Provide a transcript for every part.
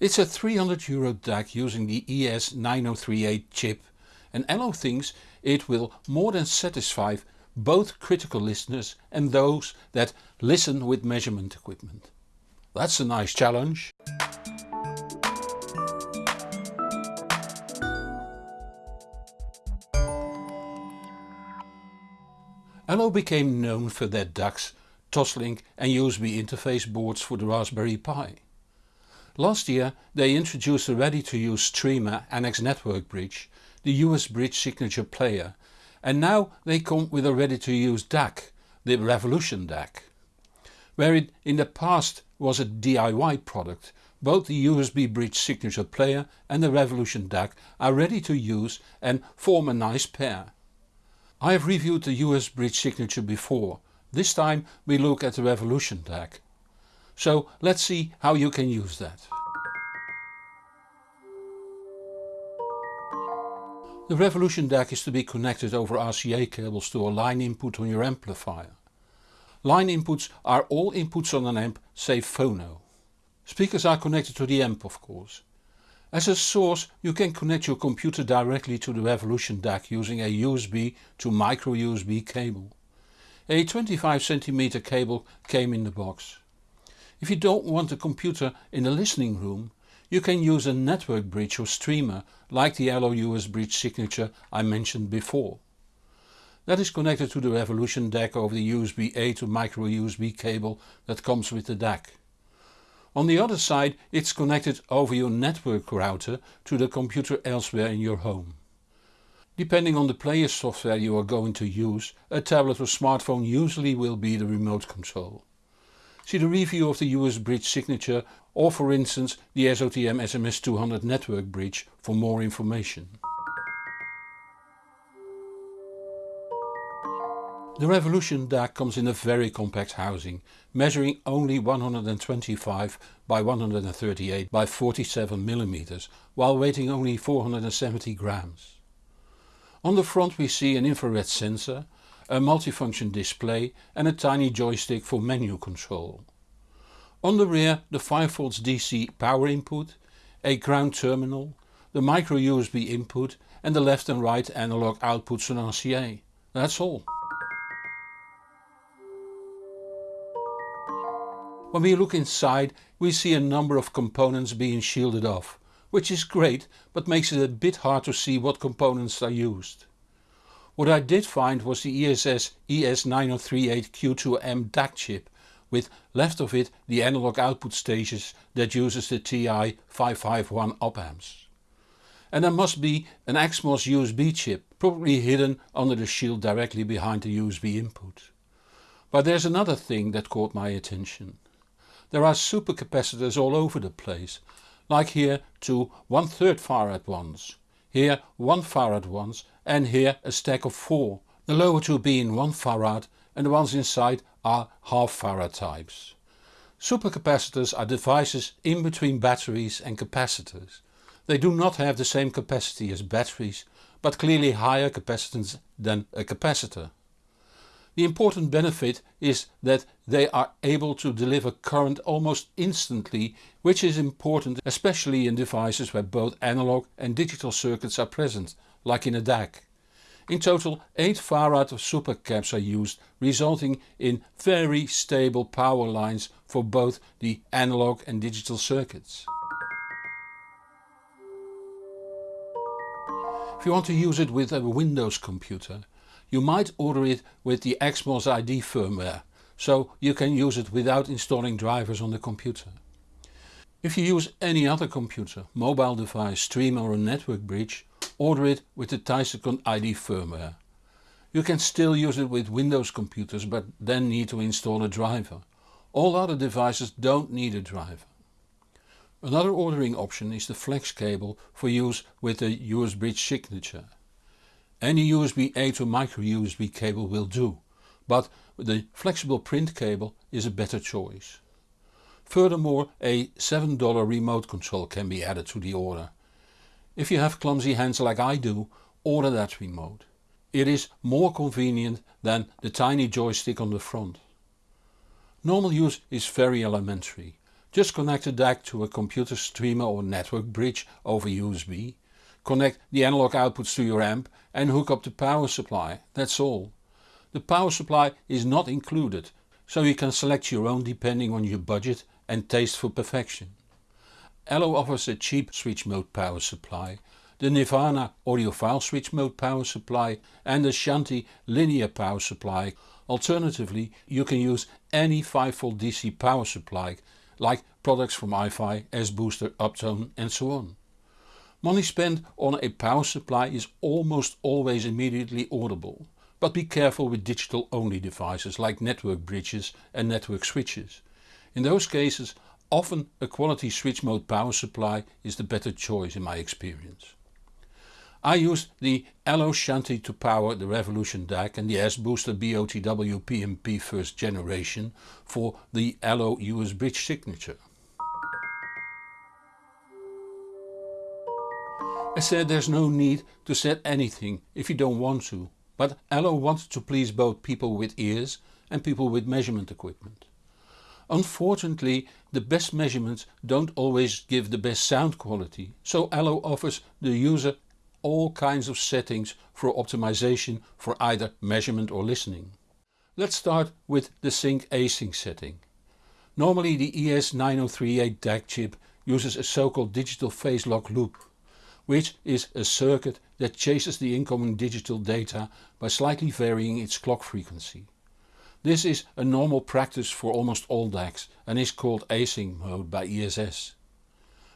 It's a 300 euro DAC using the ES9038 chip and Allo thinks it will more than satisfy both critical listeners and those that listen with measurement equipment. That's a nice challenge. Allo became known for their DACs, Toslink and USB interface boards for the Raspberry Pi. Last year they introduced a ready to use streamer NX Network Bridge, the USBridge signature player and now they come with a ready to use DAC, the Revolution DAC. Where it in the past was a DIY product, both the USB Bridge signature player and the Revolution DAC are ready to use and form a nice pair. I have reviewed the USBridge signature before, this time we look at the Revolution DAC. So let's see how you can use that. The Revolution DAC is to be connected over RCA cables to a line input on your amplifier. Line inputs are all inputs on an amp save phono. Speakers are connected to the amp of course. As a source you can connect your computer directly to the Revolution DAC using a USB to micro USB cable. A 25cm cable came in the box. If you don't want a computer in the listening room you can use a network bridge or streamer like the Allo US bridge signature I mentioned before. That is connected to the Revolution DAC over the USB-A to micro USB cable that comes with the DAC. On the other side it's connected over your network router to the computer elsewhere in your home. Depending on the player software you are going to use, a tablet or smartphone usually will be the remote control. See the review of the USBridge signature or for instance the SOTM SMS200 network bridge for more information. The Revolution DAC comes in a very compact housing, measuring only 125 by 138 by 47 mm, while weighing only 470 grams. On the front we see an infrared sensor, a multifunction display and a tiny joystick for menu control. On the rear the 5V DC power input, a ground terminal, the micro USB input and the left and right analog outputs on RCA. That's all. When we look inside we see a number of components being shielded off, which is great but makes it a bit hard to see what components are used. What I did find was the ESS ES9038Q2M DAC chip with left of it the analog output stages that uses the TI-551 op amps. And there must be an XMOS USB chip probably hidden under the shield directly behind the USB input. But there's another thing that caught my attention. There are supercapacitors all over the place, like here two 1 3rd farad ones, here 1 farad ones and here a stack of 4, the lower two being 1 farad and the ones inside are half farad types. Supercapacitors are devices in between batteries and capacitors. They do not have the same capacity as batteries but clearly higher capacitance than a capacitor. The important benefit is that they are able to deliver current almost instantly which is important especially in devices where both analog and digital circuits are present, like in a DAC. In total 8 farad of supercaps are used resulting in very stable power lines for both the analog and digital circuits. If you want to use it with a Windows computer you might order it with the XMOS ID firmware, so you can use it without installing drivers on the computer. If you use any other computer, mobile device, streamer or a network bridge, order it with the Thesycon ID firmware. You can still use it with Windows computers but then need to install a driver. All other devices don't need a driver. Another ordering option is the flex cable for use with the USBridge signature. Any USB-A to micro USB cable will do, but the flexible print cable is a better choice. Furthermore a $7 remote control can be added to the order. If you have clumsy hands like I do, order that remote. It is more convenient than the tiny joystick on the front. Normal use is very elementary. Just connect the DAC to a computer streamer or network bridge over USB, connect the analog outputs to your amp and hook up the power supply, that's all. The power supply is not included, so you can select your own depending on your budget and taste for perfection. Allo offers a cheap switch mode power supply, the Nirvana audiophile switch mode power supply and the Shanti linear power supply. Alternatively you can use any 5V DC power supply like products from iFi, S-Booster, Uptone and so on. Money spent on a power supply is almost always immediately audible, but be careful with digital only devices like network bridges and network switches. In those cases often a quality switch mode power supply is the better choice in my experience. I used the Allo Shanti to power the Revolution DAC and the S-Booster BOTW PMP first generation for the Allo USBridge signature. I said there's no need to set anything if you don't want to, but Allo wanted to please both people with ears and people with measurement equipment. Unfortunately the best measurements don't always give the best sound quality, so Allo offers the user all kinds of settings for optimization for either measurement or listening. Let's start with the sync async setting. Normally the ES9038 DAC chip uses a so-called digital phase lock loop, which is a circuit that chases the incoming digital data by slightly varying its clock frequency. This is a normal practice for almost all DACs and is called async mode by ESS.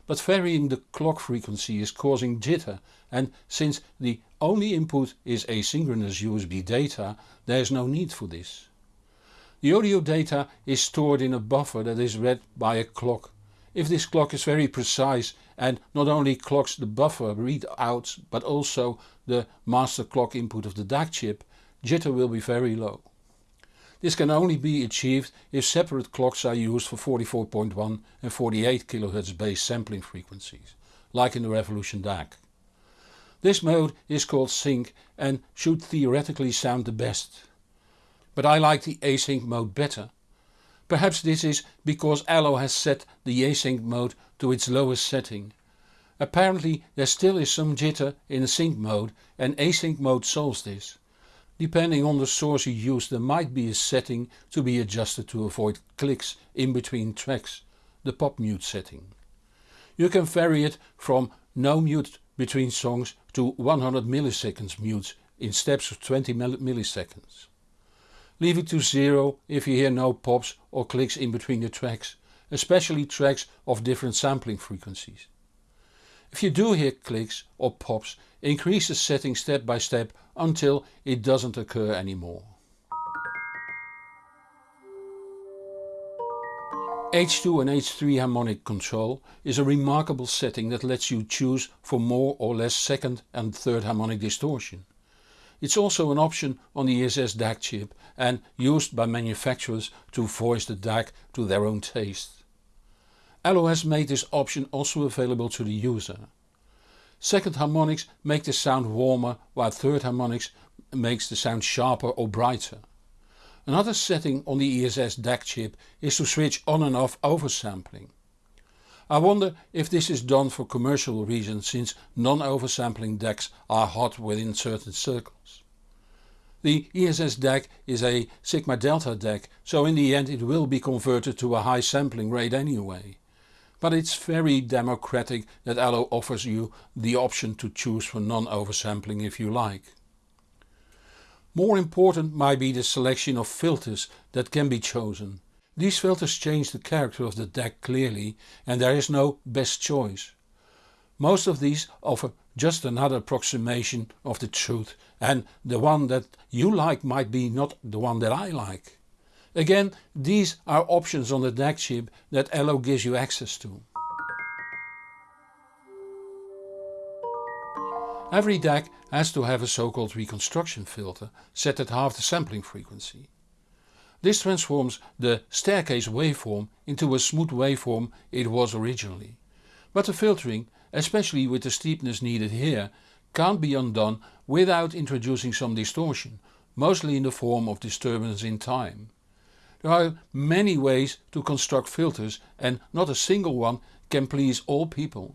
But varying the clock frequency is causing jitter and since the only input is asynchronous USB data there is no need for this. The audio data is stored in a buffer that is read by a clock. If this clock is very precise and not only clocks the buffer readouts but also the master clock input of the DAC chip, jitter will be very low. This can only be achieved if separate clocks are used for 44.1 and 48 kHz base sampling frequencies, like in the Revolution DAC. This mode is called sync and should theoretically sound the best. But I like the async mode better. Perhaps this is because Allo has set the async mode to its lowest setting. Apparently there still is some jitter in sync mode and async mode solves this. Depending on the source you use there might be a setting to be adjusted to avoid clicks in between tracks, the pop mute setting. You can vary it from no mute between songs to 100 milliseconds mutes in steps of 20 milliseconds. Leave it to zero if you hear no pops or clicks in between the tracks, especially tracks of different sampling frequencies. If you do hear clicks or pops increase the setting step by step until it doesn't occur anymore. H2 and H3 harmonic control is a remarkable setting that lets you choose for more or less second and third harmonic distortion. It's also an option on the ESS DAC chip and used by manufacturers to voice the DAC to their own taste. Has made this option also available to the user. Second harmonics make the sound warmer while third harmonics makes the sound sharper or brighter. Another setting on the ESS DAC chip is to switch on and off oversampling. I wonder if this is done for commercial reasons since non-oversampling DACs are hot within certain circles. The ESS DAC is a sigma delta DAC so in the end it will be converted to a high sampling rate anyway but it's very democratic that Allo offers you the option to choose for non-oversampling if you like. More important might be the selection of filters that can be chosen. These filters change the character of the DAC clearly and there is no best choice. Most of these offer just another approximation of the truth and the one that you like might be not the one that I like. Again these are options on the DAC chip that Allo gives you access to. Every DAC has to have a so-called reconstruction filter set at half the sampling frequency. This transforms the staircase waveform into a smooth waveform it was originally. But the filtering, especially with the steepness needed here, can't be undone without introducing some distortion, mostly in the form of disturbance in time. There are many ways to construct filters and not a single one can please all people.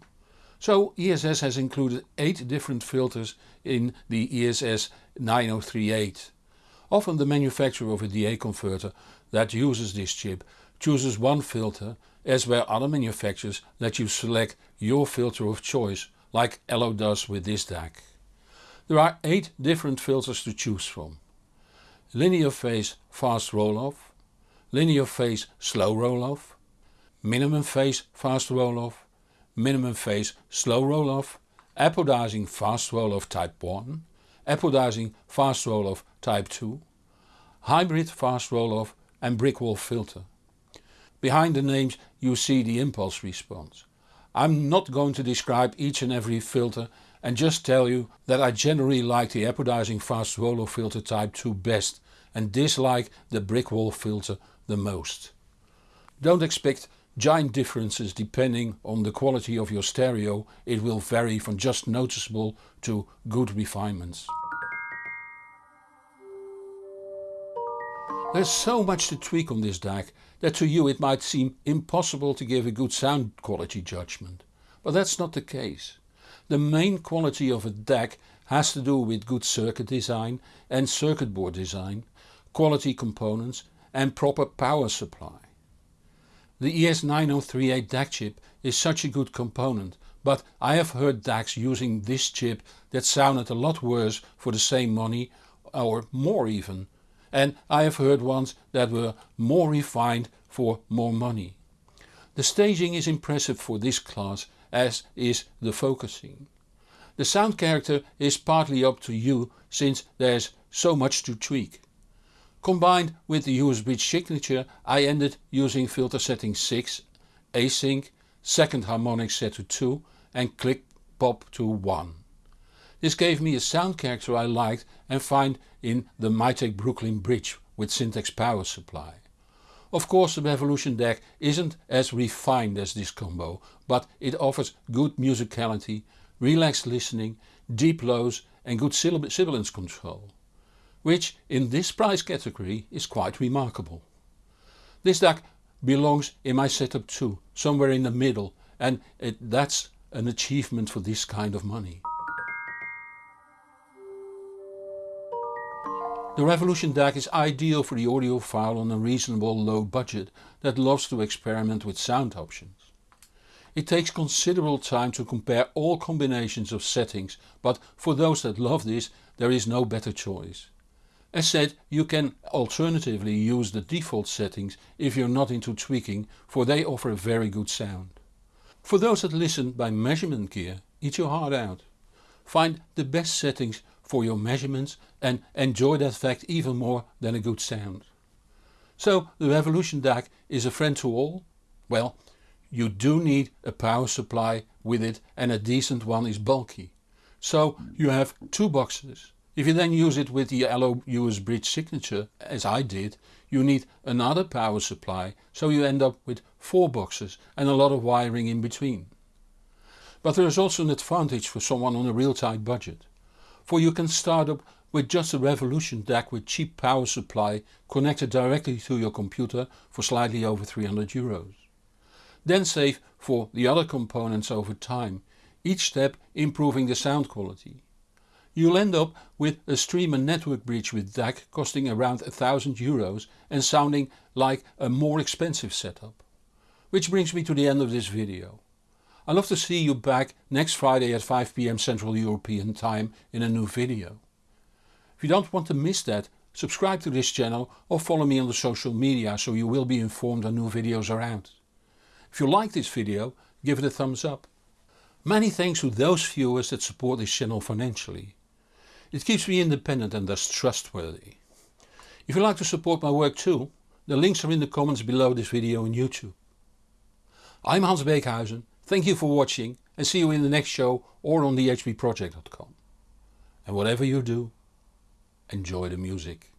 So ESS has included 8 different filters in the ESS 9038. Often the manufacturer of a DA converter that uses this chip chooses one filter as where other manufacturers let you select your filter of choice like Allo does with this DAC. There are 8 different filters to choose from. Linear phase fast roll off, linear phase slow roll off, minimum phase fast roll off, minimum phase slow roll off, apodizing fast roll off type 1, apodizing fast roll off type 2, hybrid fast roll off and brick wall filter. Behind the names you see the impulse response. I'm not going to describe each and every filter and just tell you that I generally like the apodizing fast roll off filter type 2 best and dislike the brick wall filter the most. Don't expect giant differences depending on the quality of your stereo, it will vary from just noticeable to good refinements. There's so much to tweak on this DAC that to you it might seem impossible to give a good sound quality judgment. But that's not the case. The main quality of a DAC has to do with good circuit design and circuit board design, quality components and proper power supply. The ES9038 DAC chip is such a good component but I have heard DACs using this chip that sounded a lot worse for the same money or more even and I have heard ones that were more refined for more money. The staging is impressive for this class as is the focusing. The sound character is partly up to you since there's so much to tweak. Combined with the USB signature I ended using filter setting 6, async, second harmonic set to 2 and click pop to 1. This gave me a sound character I liked and find in the Mytek Brooklyn Bridge with Syntax power supply. Of course the Revolution DAC isn't as refined as this combo but it offers good musicality, relaxed listening, deep lows and good sibilance control which in this price category is quite remarkable. This DAC belongs in my setup too, somewhere in the middle and it, that's an achievement for this kind of money. The Revolution DAC is ideal for the audiophile on a reasonable low budget that loves to experiment with sound options. It takes considerable time to compare all combinations of settings but for those that love this there is no better choice. As said you can alternatively use the default settings if you're not into tweaking for they offer a very good sound. For those that listen by measurement gear eat your heart out. Find the best settings for your measurements and enjoy that fact even more than a good sound. So the Revolution DAC is a friend to all? Well, you do need a power supply with it and a decent one is bulky. So you have two boxes. If you then use it with the Allo US bridge signature as I did, you need another power supply so you end up with 4 boxes and a lot of wiring in between. But there is also an advantage for someone on a real tight budget. For you can start up with just a Revolution DAC with cheap power supply connected directly to your computer for slightly over 300 euros. Then save for the other components over time, each step improving the sound quality. You'll end up with a streamer network bridge with DAC costing around 1000 euros and sounding like a more expensive setup. Which brings me to the end of this video. I love to see you back next Friday at 5pm Central European time in a new video. If you don't want to miss that, subscribe to this channel or follow me on the social media so you will be informed when new videos are out. If you like this video, give it a thumbs up. Many thanks to those viewers that support this channel financially. It keeps me independent and thus trustworthy. If you would like to support my work too, the links are in the comments below this video on YouTube. I'm Hans Beekhuizen Thank you for watching and see you in the next show or on thehbproject.com. And whatever you do, enjoy the music.